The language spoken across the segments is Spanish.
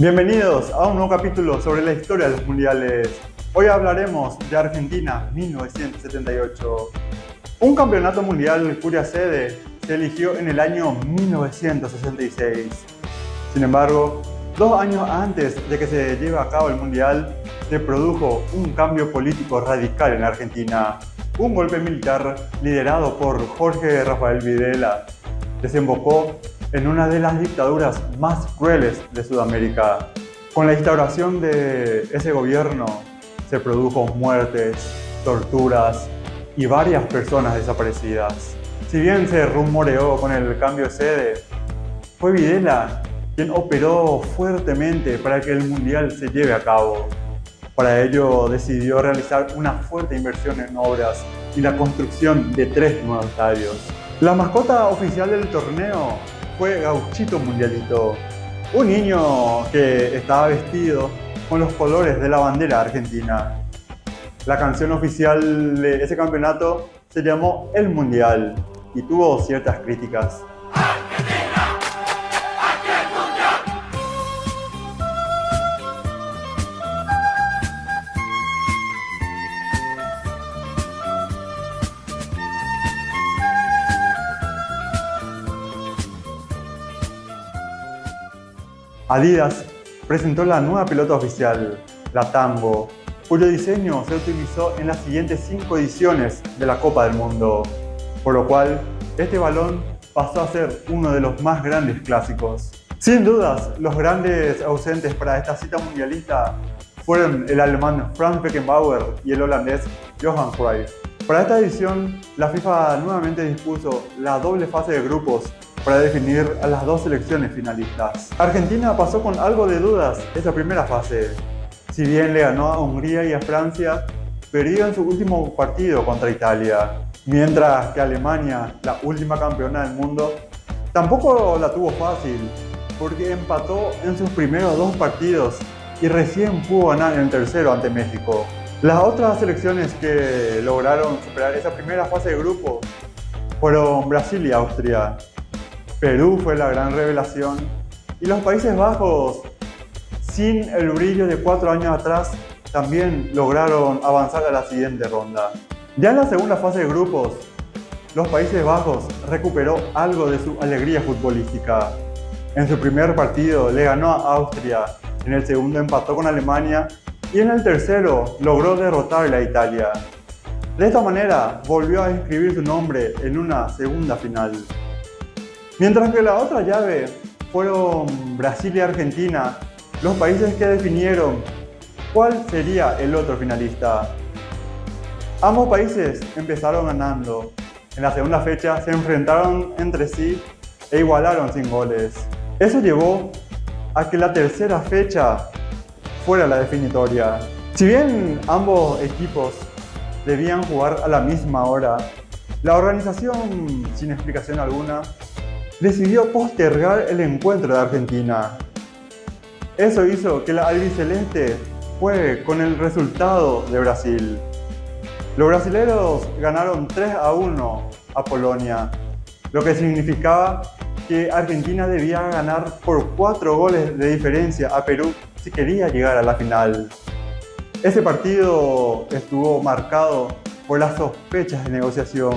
Bienvenidos a un nuevo capítulo sobre la historia de los mundiales. Hoy hablaremos de Argentina 1978. Un campeonato mundial cuya sede se eligió en el año 1966. Sin embargo, dos años antes de que se lleve a cabo el mundial, se produjo un cambio político radical en Argentina. Un golpe militar liderado por Jorge Rafael Videla desembocó en una de las dictaduras más crueles de Sudamérica. Con la instauración de ese gobierno se produjo muertes, torturas y varias personas desaparecidas. Si bien se rumoreó con el cambio de sede, fue Videla quien operó fuertemente para que el Mundial se lleve a cabo. Para ello decidió realizar una fuerte inversión en obras y la construcción de tres nuevos estadios. La mascota oficial del torneo fue Gauchito Mundialito, un niño que estaba vestido con los colores de la bandera argentina. La canción oficial de ese campeonato se llamó El Mundial y tuvo ciertas críticas. Adidas presentó la nueva pelota oficial, la Tambo, cuyo diseño se utilizó en las siguientes cinco ediciones de la Copa del Mundo, por lo cual este balón pasó a ser uno de los más grandes clásicos. Sin dudas, los grandes ausentes para esta cita mundialista fueron el alemán Franz Beckenbauer y el holandés Johan Cruyff. Para esta edición, la FIFA nuevamente dispuso la doble fase de grupos para definir a las dos selecciones finalistas. Argentina pasó con algo de dudas esa primera fase. Si bien le ganó a Hungría y a Francia, perdió en su último partido contra Italia. Mientras que Alemania, la última campeona del mundo, tampoco la tuvo fácil, porque empató en sus primeros dos partidos y recién pudo ganar en el tercero ante México. Las otras selecciones que lograron superar esa primera fase de grupo fueron Brasil y Austria. Perú fue la gran revelación y los Países Bajos, sin el brillo de cuatro años atrás, también lograron avanzar a la siguiente ronda. Ya en la segunda fase de grupos, los Países Bajos recuperó algo de su alegría futbolística. En su primer partido le ganó a Austria, en el segundo empató con Alemania y en el tercero logró derrotar a Italia. De esta manera volvió a inscribir su nombre en una segunda final. Mientras que la otra llave fueron Brasil y Argentina, los países que definieron cuál sería el otro finalista. Ambos países empezaron ganando. En la segunda fecha se enfrentaron entre sí e igualaron sin goles. Eso llevó a que la tercera fecha fuera la definitoria. Si bien ambos equipos debían jugar a la misma hora, la organización, sin explicación alguna, decidió postergar el encuentro de Argentina. Eso hizo que la albiceleste juegue con el resultado de Brasil. Los brasileños ganaron 3 a 1 a Polonia, lo que significaba que Argentina debía ganar por 4 goles de diferencia a Perú si quería llegar a la final. Ese partido estuvo marcado por las sospechas de negociación.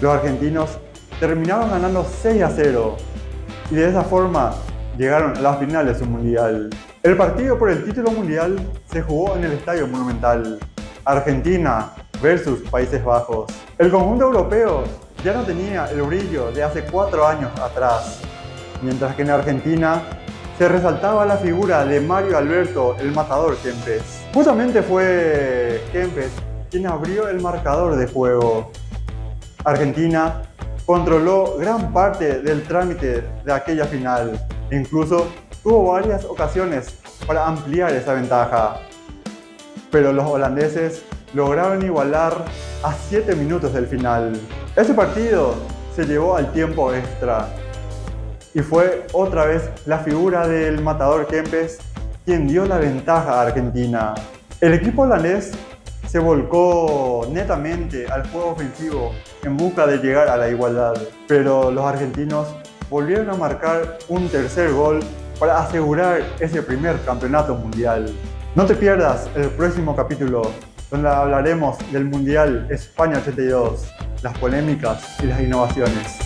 Los argentinos terminaron ganando 6 a 0 y de esa forma llegaron a la final de su mundial. El partido por el título mundial se jugó en el Estadio Monumental, Argentina versus Países Bajos. El conjunto europeo ya no tenía el brillo de hace 4 años atrás, mientras que en Argentina se resaltaba la figura de Mario Alberto, el matador Kempes. Justamente fue Kempes quien abrió el marcador de juego. Argentina controló gran parte del trámite de aquella final incluso tuvo varias ocasiones para ampliar esa ventaja. Pero los holandeses lograron igualar a 7 minutos del final. Ese partido se llevó al tiempo extra y fue otra vez la figura del matador Kempes quien dio la ventaja a Argentina. El equipo holandés se volcó netamente al juego ofensivo en busca de llegar a la igualdad, pero los argentinos volvieron a marcar un tercer gol para asegurar ese primer campeonato mundial. No te pierdas el próximo capítulo donde hablaremos del Mundial España 82, las polémicas y las innovaciones.